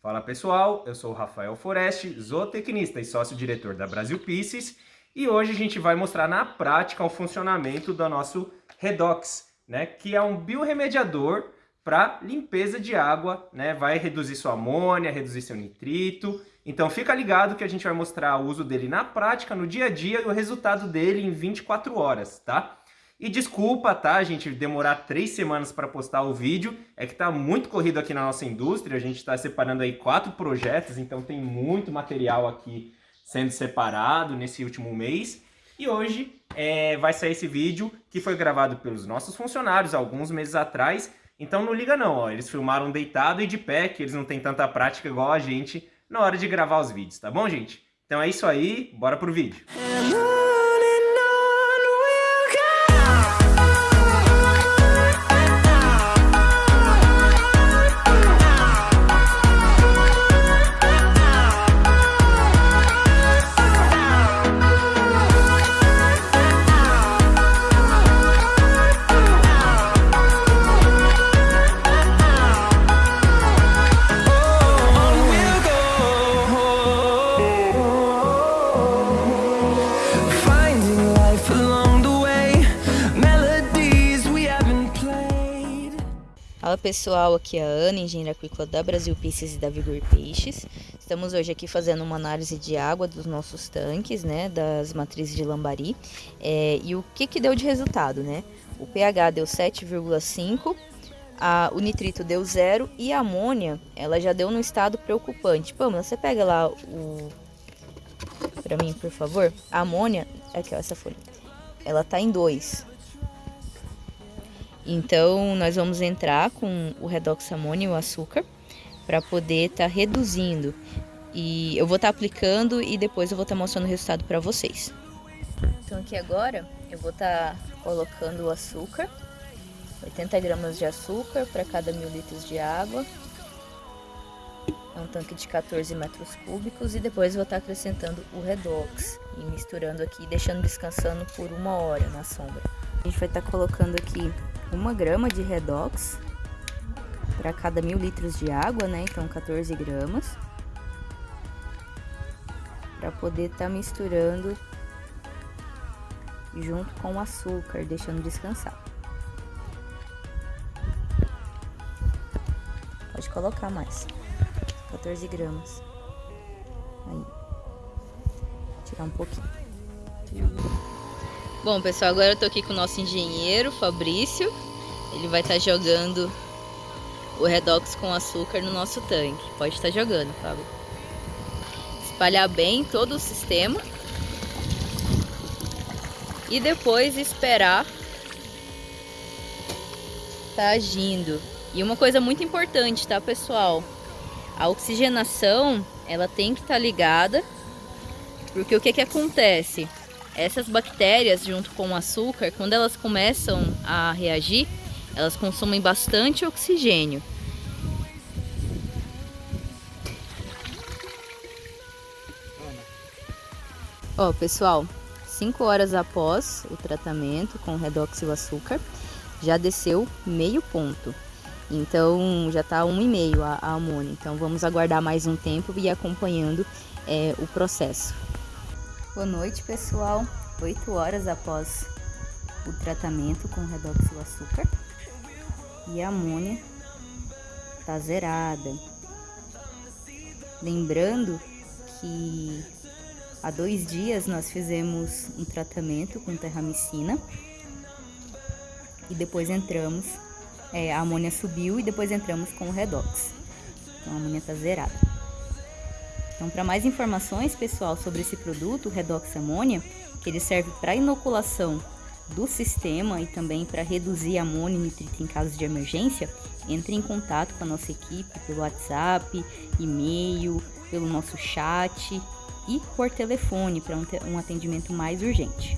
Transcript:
Fala pessoal, eu sou o Rafael Foreste, zootecnista e sócio-diretor da Brasil Pisces e hoje a gente vai mostrar na prática o funcionamento do nosso Redox, né, que é um biorremediador para limpeza de água, né, vai reduzir sua amônia, reduzir seu nitrito, então fica ligado que a gente vai mostrar o uso dele na prática, no dia a dia e o resultado dele em 24 horas, tá? E desculpa, tá, gente, demorar três semanas para postar o vídeo, é que tá muito corrido aqui na nossa indústria, a gente está separando aí quatro projetos, então tem muito material aqui sendo separado nesse último mês. E hoje é, vai sair esse vídeo que foi gravado pelos nossos funcionários alguns meses atrás, então não liga não, ó, eles filmaram deitado e de pé, que eles não têm tanta prática igual a gente na hora de gravar os vídeos, tá bom, gente? Então é isso aí, bora pro vídeo. Fala pessoal, aqui é a Ana, engenheira agrícola da Brasil Pisces e da Vigor Peixes. Estamos hoje aqui fazendo uma análise de água dos nossos tanques, né, das matrizes de Lambari. É, e o que que deu de resultado, né? O pH deu 7,5, o nitrito deu zero e a amônia, ela já deu num estado preocupante. Pamela, você pega lá o... Pra mim, por favor. A amônia, aqui ó, essa folha. Ela tá em 2. Então, nós vamos entrar com o redox amônio e o açúcar para poder estar tá reduzindo. E eu vou estar tá aplicando e depois eu vou estar tá mostrando o resultado para vocês. Então aqui agora eu vou estar tá colocando o açúcar, 80 gramas de açúcar para cada mil litros de água. É um tanque de 14 metros cúbicos e depois vou estar tá acrescentando o redox e misturando aqui, deixando descansando por uma hora na sombra. A gente vai estar tá colocando aqui uma grama de redox para cada mil litros de água, né? Então 14 gramas. Para poder estar tá misturando junto com o açúcar, deixando descansar. Pode colocar mais. 14 gramas. Aí. Tirar um pouquinho. Bom, pessoal, agora eu tô aqui com o nosso engenheiro, Fabrício. Ele vai estar tá jogando o redox com açúcar no nosso tanque. Pode estar tá jogando, Fábio. Espalhar bem todo o sistema. E depois esperar tá agindo. E uma coisa muito importante, tá, pessoal? A oxigenação, ela tem que estar tá ligada. Porque o que que acontece? Essas bactérias, junto com o açúcar, quando elas começam a reagir, elas consomem bastante oxigênio. Ó, oh, pessoal, 5 horas após o tratamento com redoxil açúcar, já desceu meio ponto. Então já está um e meio a, a amônia. Então vamos aguardar mais um tempo e ir acompanhando é, o processo. Boa noite, pessoal. 8 horas após o tratamento com redoxil açúcar e a amônia tá zerada. Lembrando que há dois dias nós fizemos um tratamento com terramicina e depois entramos, é, a amônia subiu e depois entramos com o redox. Então a amônia tá zerada. Então, para mais informações, pessoal, sobre esse produto, o Redox Amônia, que ele serve para inoculação do sistema e também para reduzir amônia e nitrito em casos de emergência, entre em contato com a nossa equipe pelo WhatsApp, e-mail, pelo nosso chat e por telefone para um atendimento mais urgente.